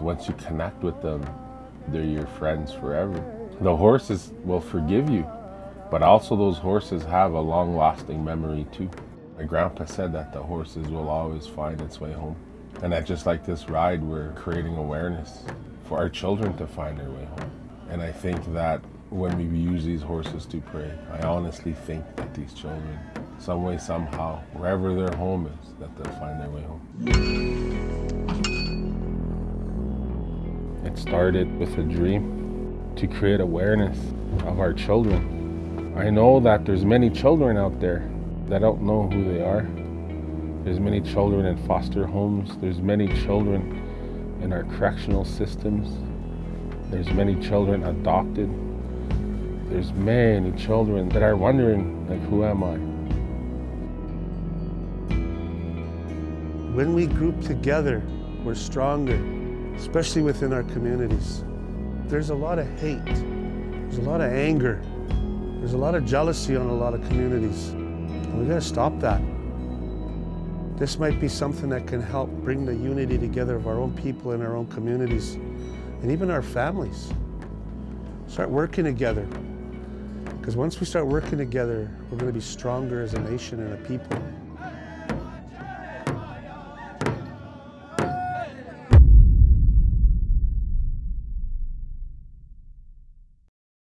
Once you connect with them, they're your friends forever. The horses will forgive you, but also those horses have a long lasting memory too. My grandpa said that the horses will always find its way home. And that just like this ride, we're creating awareness for our children to find their way home. And I think that when we use these horses to pray, I honestly think that these children, some way, somehow, wherever their home is, that they'll find their way home. It started with a dream to create awareness of our children. I know that there's many children out there that don't know who they are. There's many children in foster homes. There's many children in our correctional systems. There's many children adopted. There's many children that are wondering, like, who am I? When we group together, we're stronger, especially within our communities. There's a lot of hate. There's a lot of anger. There's a lot of jealousy on a lot of communities. And we gotta stop that. This might be something that can help bring the unity together of our own people in our own communities and even our families. Start working together. Because once we start working together, we're going to be stronger as a nation and a people.